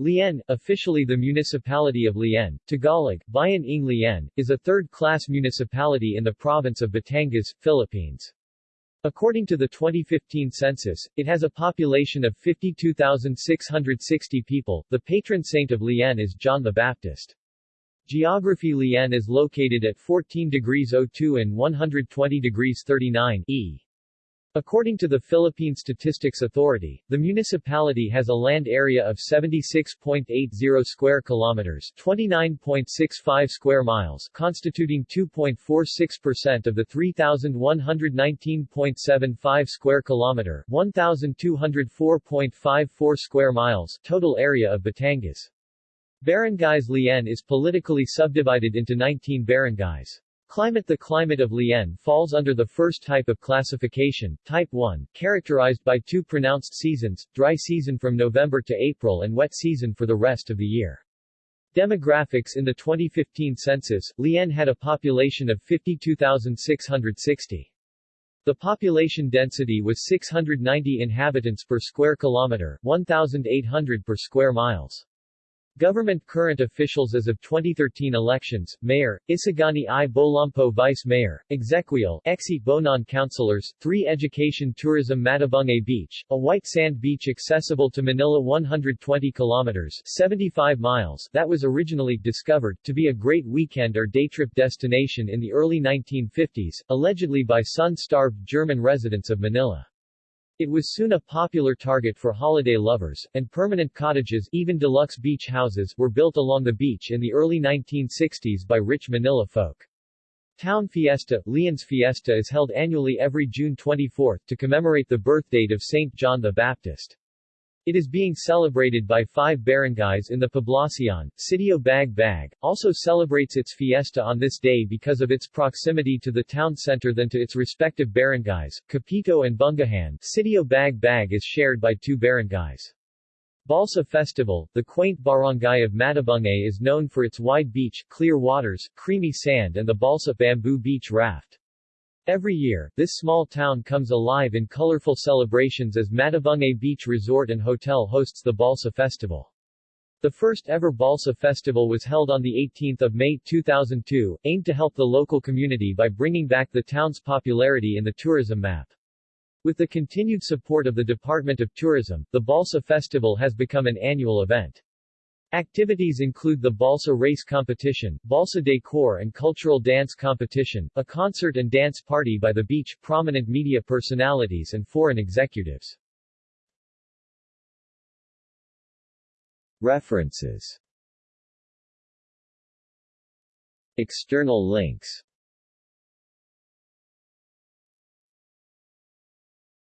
Lian, officially the municipality of Lian, Tagalog, Bayan ng Lian, is a third-class municipality in the province of Batangas, Philippines. According to the 2015 census, it has a population of 52,660 people. The patron saint of Lian is John the Baptist. Geography Lian is located at 14 degrees 02 and 120 degrees 39 E. According to the Philippine Statistics Authority, the municipality has a land area of 76.80 square kilometers, 29.65 square miles, constituting 2.46% of the 3119.75 square kilometer, 1204.54 square miles total area of Batangas. Barangays Lian is politically subdivided into 19 barangays. Climate The climate of Lian falls under the first type of classification, Type 1, characterized by two pronounced seasons, dry season from November to April and wet season for the rest of the year. Demographics In the 2015 census, Lian had a population of 52,660. The population density was 690 inhabitants per square kilometer, 1,800 per square miles. Government current officials as of 2013 elections, Mayor, Isagani I. Bolampo Vice Mayor, Exequial, Exi Bonan Councilors, 3 Education Tourism Matabungkay Beach, a white sand beach accessible to Manila 120 kilometers 75 miles that was originally discovered to be a great weekend or day trip destination in the early 1950s, allegedly by sun-starved German residents of Manila. It was soon a popular target for holiday lovers, and permanent cottages even deluxe beach houses were built along the beach in the early 1960s by rich Manila folk. Town Fiesta, Lian's Fiesta is held annually every June 24 to commemorate the birthdate of St. John the Baptist. It is being celebrated by five barangays in the Poblacion. Sitio Bag Bag also celebrates its fiesta on this day because of its proximity to the town center than to its respective barangays, Kapito and Bungahan. Sitio Bag Bag is shared by two barangays. Balsa Festival, the quaint barangay of Matabungkay is known for its wide beach, clear waters, creamy sand and the balsa bamboo beach raft. Every year, this small town comes alive in colorful celebrations as Matabungkay Beach Resort and Hotel hosts the Balsa Festival. The first ever Balsa Festival was held on 18 May 2002, aimed to help the local community by bringing back the town's popularity in the tourism map. With the continued support of the Department of Tourism, the Balsa Festival has become an annual event. Activities include the Balsa Race Competition, Balsa Decor and Cultural Dance Competition, a concert and dance party by the beach, prominent media personalities and foreign executives. References External links